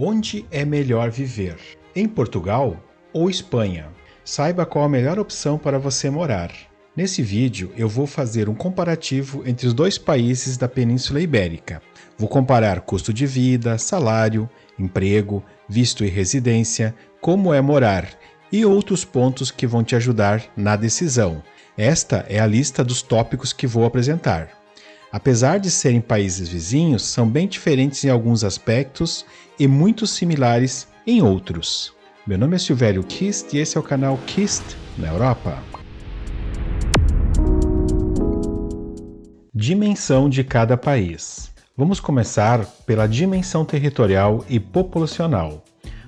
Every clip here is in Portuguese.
Onde é melhor viver? Em Portugal ou Espanha? Saiba qual a melhor opção para você morar. Nesse vídeo eu vou fazer um comparativo entre os dois países da Península Ibérica. Vou comparar custo de vida, salário, emprego, visto e residência, como é morar e outros pontos que vão te ajudar na decisão. Esta é a lista dos tópicos que vou apresentar. Apesar de serem países vizinhos, são bem diferentes em alguns aspectos e muito similares em outros. Meu nome é Silvério Kist e esse é o canal Kist na Europa. Dimensão de cada país. Vamos começar pela dimensão territorial e populacional.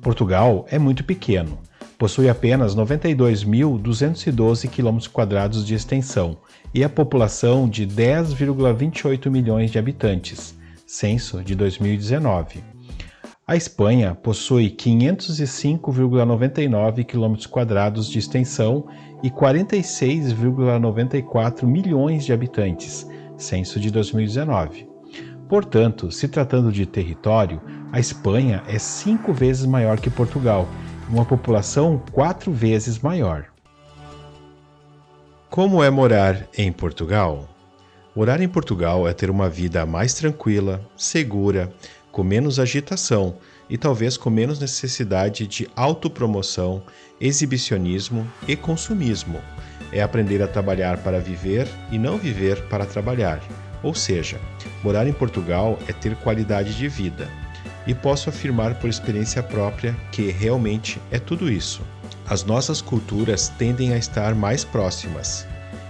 Portugal é muito pequeno, possui apenas 92.212 km de extensão e a população de 10,28 milhões de habitantes, censo de 2019. A Espanha possui 505,99 km de extensão e 46,94 milhões de habitantes, censo de 2019. Portanto, se tratando de território, a Espanha é cinco vezes maior que Portugal, uma população quatro vezes maior. Como é morar em Portugal? Morar em Portugal é ter uma vida mais tranquila, segura, com menos agitação e talvez com menos necessidade de autopromoção, exibicionismo e consumismo. É aprender a trabalhar para viver e não viver para trabalhar. Ou seja, morar em Portugal é ter qualidade de vida. E posso afirmar por experiência própria que realmente é tudo isso. As nossas culturas tendem a estar mais próximas.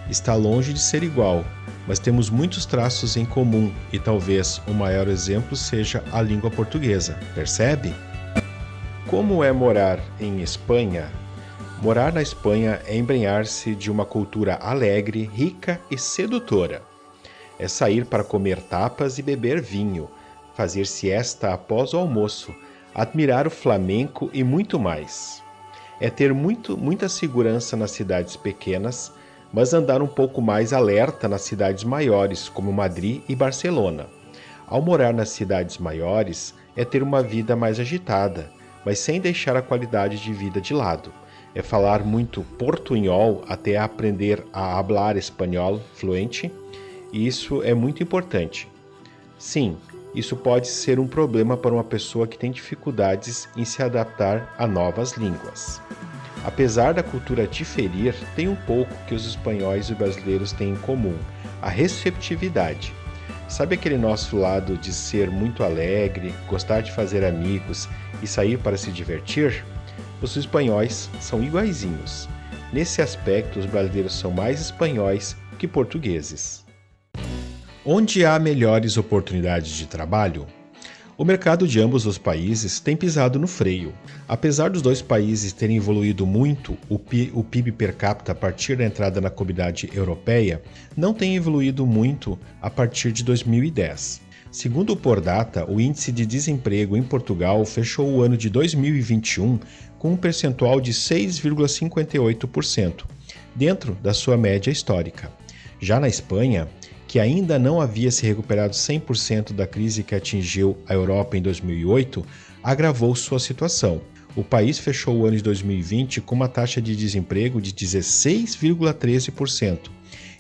Está longe de ser igual, mas temos muitos traços em comum e talvez o maior exemplo seja a língua portuguesa, percebe? Como é morar em Espanha? Morar na Espanha é embrenhar-se de uma cultura alegre, rica e sedutora. É sair para comer tapas e beber vinho, fazer siesta após o almoço, admirar o flamenco e muito mais. É ter muito, muita segurança nas cidades pequenas, mas andar um pouco mais alerta nas cidades maiores, como Madrid e Barcelona. Ao morar nas cidades maiores, é ter uma vida mais agitada, mas sem deixar a qualidade de vida de lado. É falar muito portunhol até aprender a hablar espanhol fluente, e isso é muito importante. Sim, isso pode ser um problema para uma pessoa que tem dificuldades em se adaptar a novas línguas. Apesar da cultura diferir, tem um pouco que os espanhóis e brasileiros têm em comum: a receptividade. Sabe aquele nosso lado de ser muito alegre, gostar de fazer amigos e sair para se divertir? Os espanhóis são iguaizinhos. Nesse aspecto, os brasileiros são mais espanhóis que portugueses. Onde há melhores oportunidades de trabalho? O mercado de ambos os países tem pisado no freio. Apesar dos dois países terem evoluído muito, o PIB per capita a partir da entrada na comunidade europeia não tem evoluído muito a partir de 2010. Segundo o Pordata, o índice de desemprego em Portugal fechou o ano de 2021 com um percentual de 6,58%, dentro da sua média histórica. Já na Espanha, que ainda não havia se recuperado 100% da crise que atingiu a Europa em 2008, agravou sua situação. O país fechou o ano de 2020 com uma taxa de desemprego de 16,13%.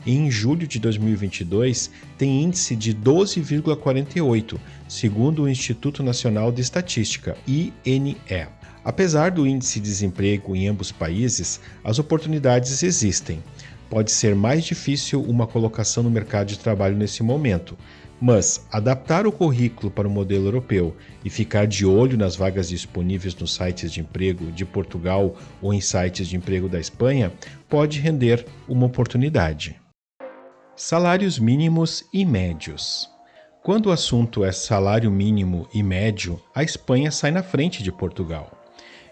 E em julho de 2022 tem índice de 12,48, segundo o Instituto Nacional de Estatística, INE. Apesar do índice de desemprego em ambos países, as oportunidades existem pode ser mais difícil uma colocação no mercado de trabalho nesse momento, mas adaptar o currículo para o modelo europeu e ficar de olho nas vagas disponíveis nos sites de emprego de Portugal ou em sites de emprego da Espanha pode render uma oportunidade. Salários mínimos e médios. Quando o assunto é salário mínimo e médio, a Espanha sai na frente de Portugal.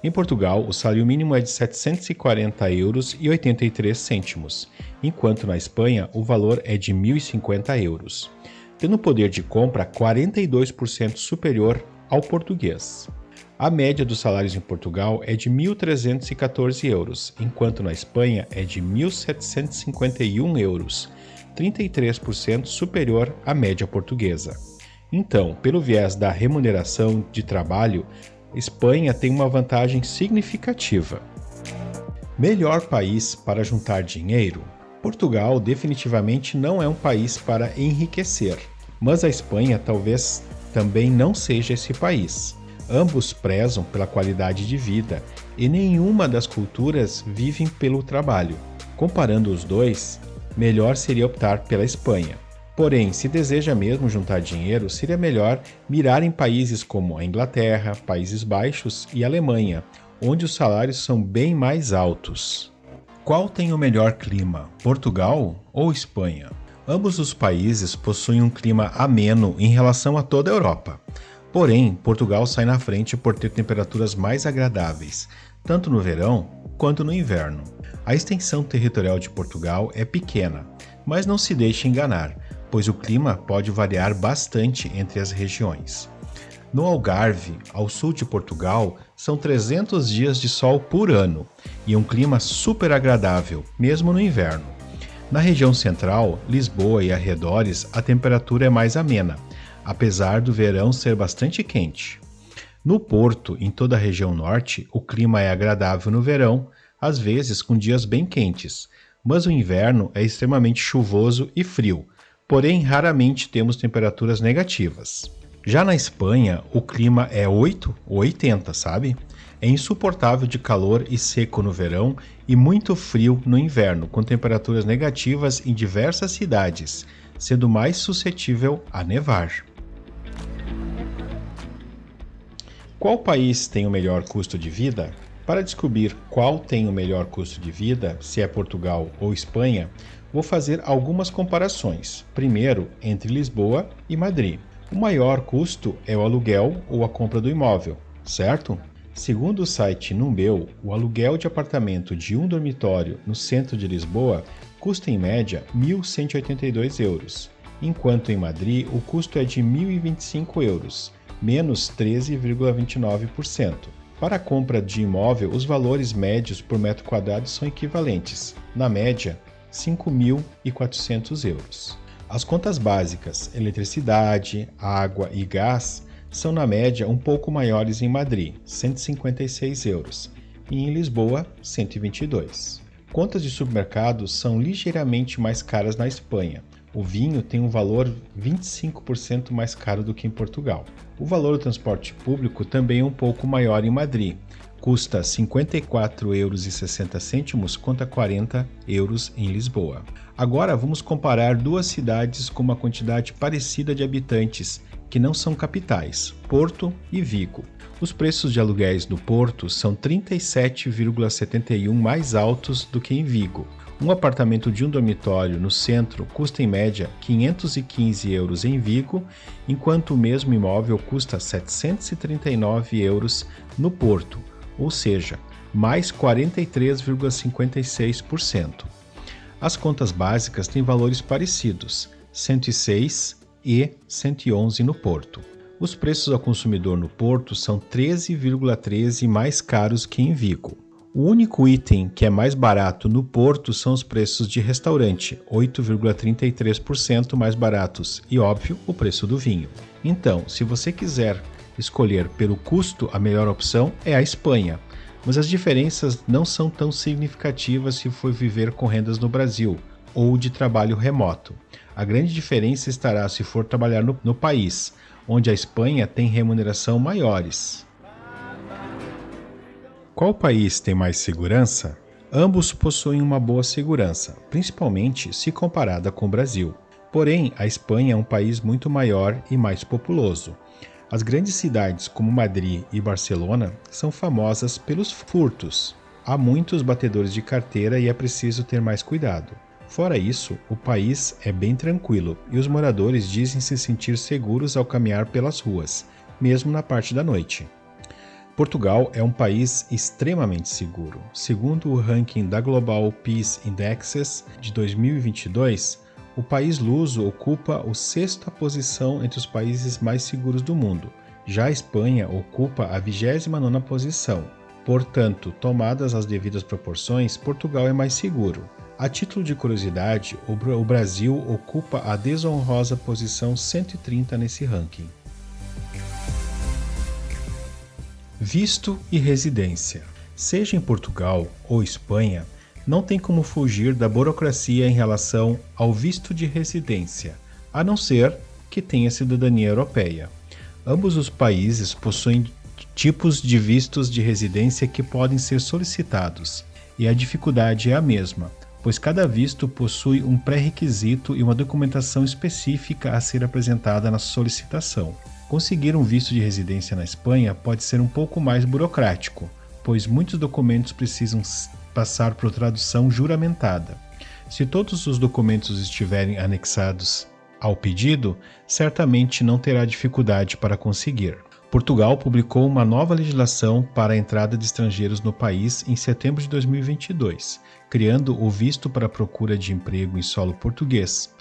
Em Portugal, o salário mínimo é de 740 euros e 83 cêntimos, enquanto na Espanha o valor é de 1.050 euros, tendo poder de compra 42% superior ao português. A média dos salários em Portugal é de 1.314 euros, enquanto na Espanha é de 1.751 euros, 33% superior à média portuguesa. Então, pelo viés da remuneração de trabalho, Espanha tem uma vantagem significativa. Melhor país para juntar dinheiro? Portugal definitivamente não é um país para enriquecer, mas a Espanha talvez também não seja esse país. Ambos prezam pela qualidade de vida e nenhuma das culturas vivem pelo trabalho. Comparando os dois, melhor seria optar pela Espanha. Porém, se deseja mesmo juntar dinheiro, seria melhor mirar em países como a Inglaterra, Países Baixos e Alemanha, onde os salários são bem mais altos. Qual tem o melhor clima, Portugal ou Espanha? Ambos os países possuem um clima ameno em relação a toda a Europa. Porém, Portugal sai na frente por ter temperaturas mais agradáveis, tanto no verão quanto no inverno. A extensão territorial de Portugal é pequena, mas não se deixe enganar, pois o clima pode variar bastante entre as regiões. No Algarve, ao sul de Portugal, são 300 dias de sol por ano e um clima super agradável, mesmo no inverno. Na região central, Lisboa e arredores, a temperatura é mais amena, apesar do verão ser bastante quente. No Porto, em toda a região norte, o clima é agradável no verão, às vezes com dias bem quentes, mas o inverno é extremamente chuvoso e frio, porém raramente temos temperaturas negativas. Já na Espanha, o clima é 8 ou 80, sabe? É insuportável de calor e seco no verão e muito frio no inverno, com temperaturas negativas em diversas cidades, sendo mais suscetível a nevar. Qual país tem o melhor custo de vida? Para descobrir qual tem o melhor custo de vida, se é Portugal ou Espanha, vou fazer algumas comparações. Primeiro, entre Lisboa e Madrid. O maior custo é o aluguel ou a compra do imóvel, certo? Segundo o site Numbeu, o aluguel de apartamento de um dormitório no centro de Lisboa custa em média 1.182 euros, enquanto em Madrid o custo é de 1.025 euros, menos 13,29%. Para a compra de imóvel, os valores médios por metro quadrado são equivalentes, na média, 5.400 euros. As contas básicas, eletricidade, água e gás, são na média um pouco maiores em Madrid, 156 euros, e em Lisboa, 122. Contas de supermercados são ligeiramente mais caras na Espanha. O vinho tem um valor 25% mais caro do que em Portugal. O valor do transporte público também é um pouco maior em Madrid, custa R$ 54,60 contra 40 euros em Lisboa. Agora vamos comparar duas cidades com uma quantidade parecida de habitantes, que não são capitais, Porto e Vigo. Os preços de aluguéis no Porto são 37,71 mais altos do que em Vigo. Um apartamento de um dormitório no centro custa em média 515 euros em Vigo, enquanto o mesmo imóvel custa 739 euros no Porto, ou seja, mais 43,56%. As contas básicas têm valores parecidos, 106 e 111 no Porto. Os preços ao consumidor no Porto são 13,13 mais caros que em Vigo. O único item que é mais barato no Porto são os preços de restaurante, 8,33% mais baratos, e óbvio, o preço do vinho. Então, se você quiser escolher pelo custo, a melhor opção é a Espanha, mas as diferenças não são tão significativas se for viver com rendas no Brasil ou de trabalho remoto. A grande diferença estará se for trabalhar no, no país, onde a Espanha tem remuneração maiores. Qual país tem mais segurança? Ambos possuem uma boa segurança, principalmente se comparada com o Brasil. Porém, a Espanha é um país muito maior e mais populoso. As grandes cidades como Madrid e Barcelona são famosas pelos furtos. Há muitos batedores de carteira e é preciso ter mais cuidado. Fora isso, o país é bem tranquilo e os moradores dizem se sentir seguros ao caminhar pelas ruas, mesmo na parte da noite. Portugal é um país extremamente seguro. Segundo o ranking da Global Peace Indexes de 2022, o país luso ocupa a sexta posição entre os países mais seguros do mundo. Já a Espanha ocupa a 29ª posição. Portanto, tomadas as devidas proporções, Portugal é mais seguro. A título de curiosidade, o Brasil ocupa a desonrosa posição 130 nesse ranking. Visto e residência. Seja em Portugal ou Espanha, não tem como fugir da burocracia em relação ao visto de residência, a não ser que tenha cidadania europeia. Ambos os países possuem tipos de vistos de residência que podem ser solicitados, e a dificuldade é a mesma, pois cada visto possui um pré-requisito e uma documentação específica a ser apresentada na solicitação. Conseguir um visto de residência na Espanha pode ser um pouco mais burocrático, pois muitos documentos precisam passar por tradução juramentada. Se todos os documentos estiverem anexados ao pedido, certamente não terá dificuldade para conseguir. Portugal publicou uma nova legislação para a entrada de estrangeiros no país em setembro de 2022, criando o visto para procura de emprego em solo português.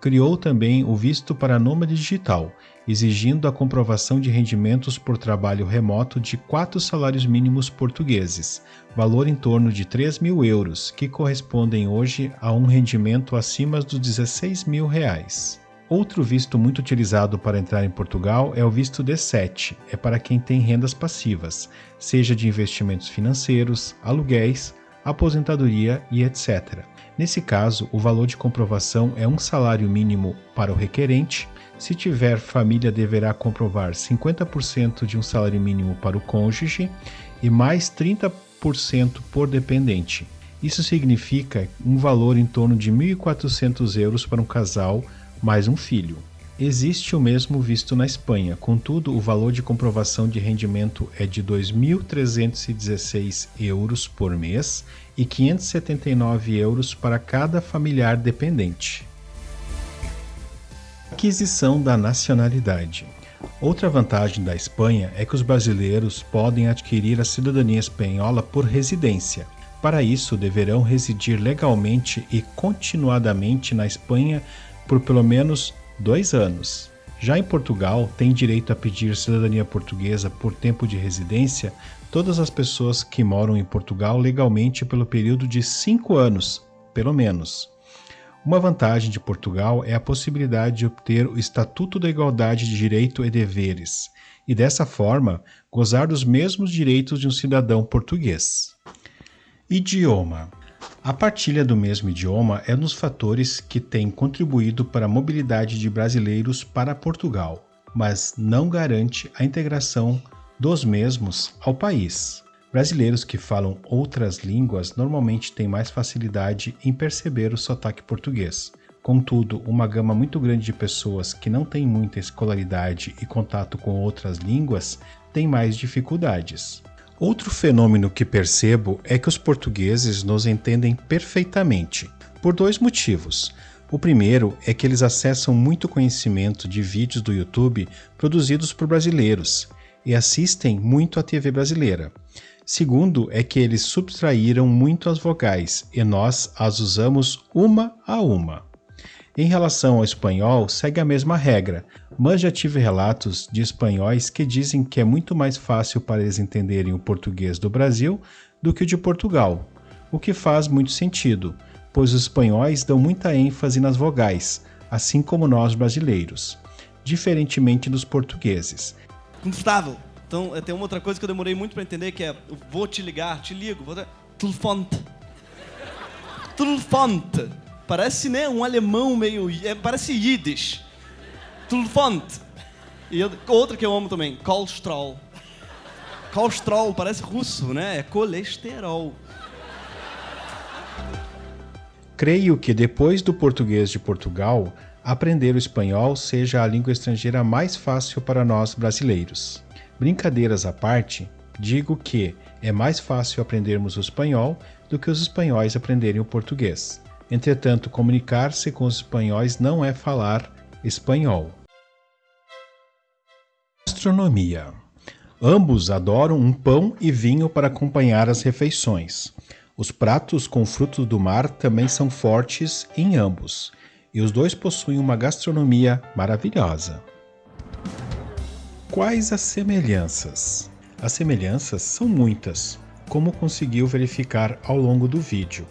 Criou também o visto para nômade digital, exigindo a comprovação de rendimentos por trabalho remoto de quatro salários mínimos portugueses, valor em torno de 3 mil euros, que correspondem hoje a um rendimento acima dos 16 mil reais. Outro visto muito utilizado para entrar em Portugal é o visto D7, é para quem tem rendas passivas, seja de investimentos financeiros, aluguéis, aposentadoria e etc. Nesse caso, o valor de comprovação é um salário mínimo para o requerente. Se tiver família, deverá comprovar 50% de um salário mínimo para o cônjuge e mais 30% por dependente. Isso significa um valor em torno de 1.400 euros para um casal mais um filho. Existe o mesmo visto na Espanha, contudo, o valor de comprovação de rendimento é de 2.316 euros por mês e 579 euros para cada familiar dependente. Aquisição da nacionalidade. Outra vantagem da Espanha é que os brasileiros podem adquirir a cidadania espanhola por residência. Para isso, deverão residir legalmente e continuadamente na Espanha por pelo menos dois anos. Já em Portugal, tem direito a pedir cidadania portuguesa por tempo de residência todas as pessoas que moram em Portugal legalmente pelo período de cinco anos, pelo menos. Uma vantagem de Portugal é a possibilidade de obter o Estatuto da Igualdade de Direito e Deveres, e dessa forma gozar dos mesmos direitos de um cidadão português. Idioma a partilha do mesmo idioma é um dos fatores que tem contribuído para a mobilidade de brasileiros para Portugal, mas não garante a integração dos mesmos ao país. Brasileiros que falam outras línguas normalmente têm mais facilidade em perceber o sotaque português. Contudo, uma gama muito grande de pessoas que não têm muita escolaridade e contato com outras línguas tem mais dificuldades. Outro fenômeno que percebo é que os portugueses nos entendem perfeitamente, por dois motivos. O primeiro é que eles acessam muito conhecimento de vídeos do YouTube produzidos por brasileiros e assistem muito à TV brasileira. Segundo é que eles subtraíram muito as vogais e nós as usamos uma a uma. Em relação ao espanhol, segue a mesma regra, mas já tive relatos de espanhóis que dizem que é muito mais fácil para eles entenderem o português do Brasil do que o de Portugal, o que faz muito sentido, pois os espanhóis dão muita ênfase nas vogais, assim como nós brasileiros, diferentemente dos portugueses. Confortável. Então, tem uma outra coisa que eu demorei muito para entender, que é vou te ligar, te ligo, vou... Telefone. Telefone. Parece, né, um alemão meio... É, parece Yiddish. Tulfante. E outra que eu amo também, colesterol. Colesterol, parece russo, né? É colesterol. Creio que depois do português de Portugal, aprender o espanhol seja a língua estrangeira mais fácil para nós brasileiros. Brincadeiras à parte, digo que é mais fácil aprendermos o espanhol do que os espanhóis aprenderem o português. Entretanto, comunicar-se com os espanhóis não é falar espanhol. Gastronomia. Ambos adoram um pão e vinho para acompanhar as refeições. Os pratos com frutos do mar também são fortes em ambos, e os dois possuem uma gastronomia maravilhosa. Quais as semelhanças? As semelhanças são muitas, como conseguiu verificar ao longo do vídeo.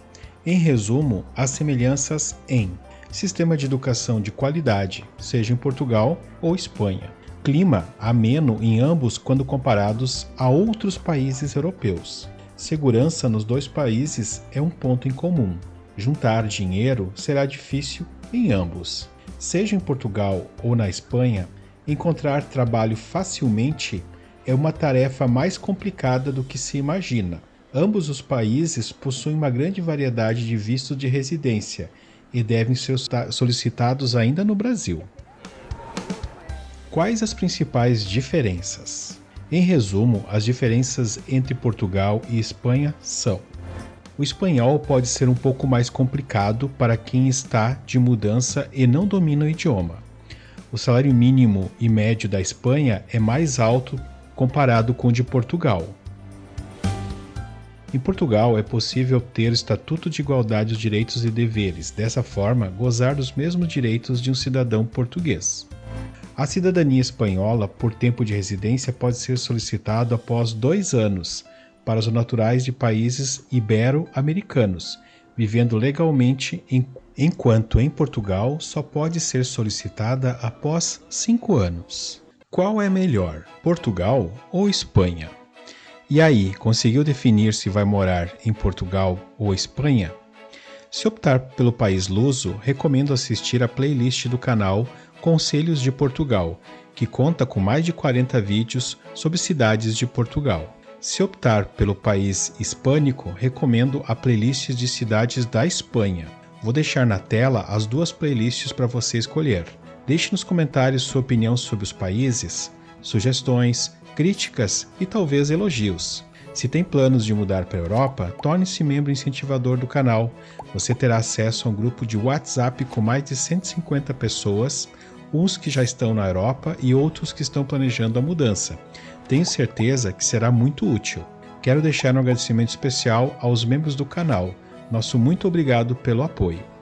Em resumo, as semelhanças em sistema de educação de qualidade, seja em Portugal ou Espanha. Clima ameno em ambos quando comparados a outros países europeus. Segurança nos dois países é um ponto em comum. Juntar dinheiro será difícil em ambos. Seja em Portugal ou na Espanha, encontrar trabalho facilmente é uma tarefa mais complicada do que se imagina. Ambos os países possuem uma grande variedade de vistos de residência e devem ser solicitados ainda no Brasil. Quais as principais diferenças? Em resumo, as diferenças entre Portugal e Espanha são: o espanhol pode ser um pouco mais complicado para quem está de mudança e não domina o idioma. O salário mínimo e médio da Espanha é mais alto comparado com o de Portugal. Em Portugal é possível ter o Estatuto de Igualdade dos Direitos e Deveres, dessa forma, gozar dos mesmos direitos de um cidadão português. A cidadania espanhola por tempo de residência pode ser solicitado após dois anos para os naturais de países ibero-americanos, vivendo legalmente, enquanto em Portugal só pode ser solicitada após cinco anos. Qual é melhor, Portugal ou Espanha? E aí, conseguiu definir se vai morar em Portugal ou Espanha? Se optar pelo país luso, recomendo assistir a playlist do canal Conselhos de Portugal, que conta com mais de 40 vídeos sobre cidades de Portugal. Se optar pelo país hispânico, recomendo a playlist de cidades da Espanha. Vou deixar na tela as duas playlists para você escolher. Deixe nos comentários sua opinião sobre os países, sugestões, críticas e talvez elogios. Se tem planos de mudar para a Europa, torne-se membro incentivador do canal. Você terá acesso a um grupo de WhatsApp com mais de 150 pessoas, uns que já estão na Europa e outros que estão planejando a mudança. Tenho certeza que será muito útil. Quero deixar um agradecimento especial aos membros do canal. Nosso muito obrigado pelo apoio.